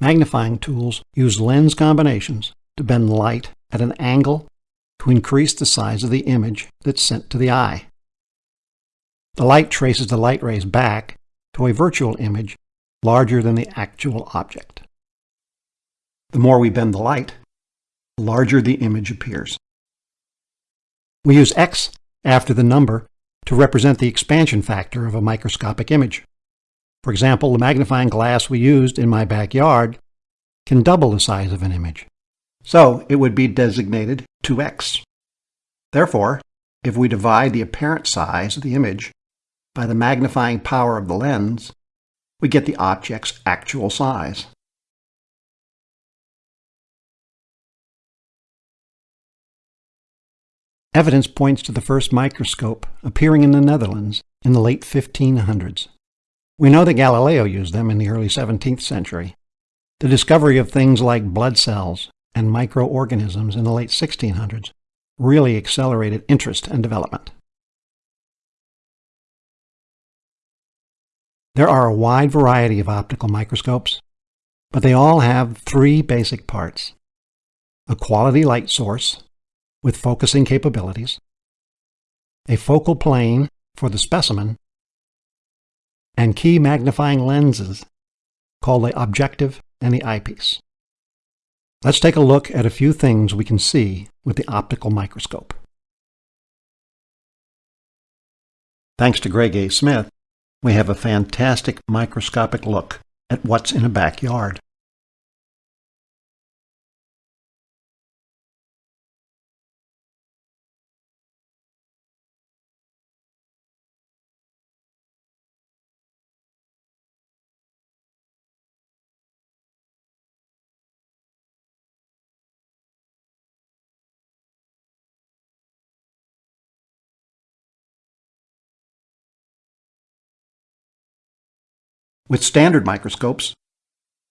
Magnifying tools use lens combinations to bend light at an angle to increase the size of the image that's sent to the eye. The light traces the light rays back to a virtual image larger than the actual object. The more we bend the light, the larger the image appears. We use x after the number to represent the expansion factor of a microscopic image. For example, the magnifying glass we used in my backyard can double the size of an image. So it would be designated 2x. Therefore, if we divide the apparent size of the image by the magnifying power of the lens, we get the object's actual size. Evidence points to the first microscope appearing in the Netherlands in the late 1500s. We know that Galileo used them in the early 17th century. The discovery of things like blood cells and microorganisms in the late 1600s really accelerated interest and development. There are a wide variety of optical microscopes, but they all have three basic parts. A quality light source with focusing capabilities, a focal plane for the specimen, and key magnifying lenses called the objective and the eyepiece. Let's take a look at a few things we can see with the optical microscope. Thanks to Greg A. Smith, we have a fantastic microscopic look at what's in a backyard. With standard microscopes,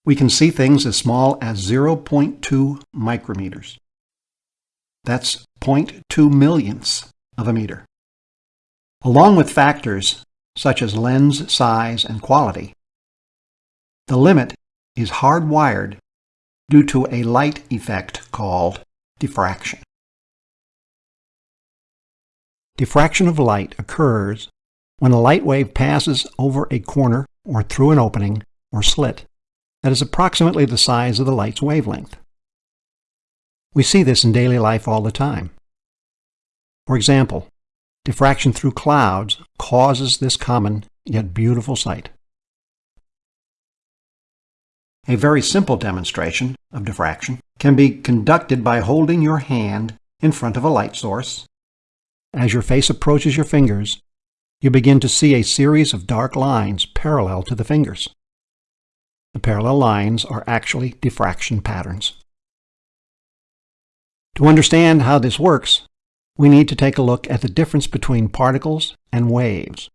we can see things as small as 0.2 micrometers. That's 0.2 millionths of a meter. Along with factors such as lens size and quality, the limit is hardwired due to a light effect called diffraction. Diffraction of light occurs when a light wave passes over a corner or through an opening or slit that is approximately the size of the light's wavelength. We see this in daily life all the time. For example, diffraction through clouds causes this common yet beautiful sight. A very simple demonstration of diffraction can be conducted by holding your hand in front of a light source. As your face approaches your fingers, you begin to see a series of dark lines parallel to the fingers. The parallel lines are actually diffraction patterns. To understand how this works, we need to take a look at the difference between particles and waves.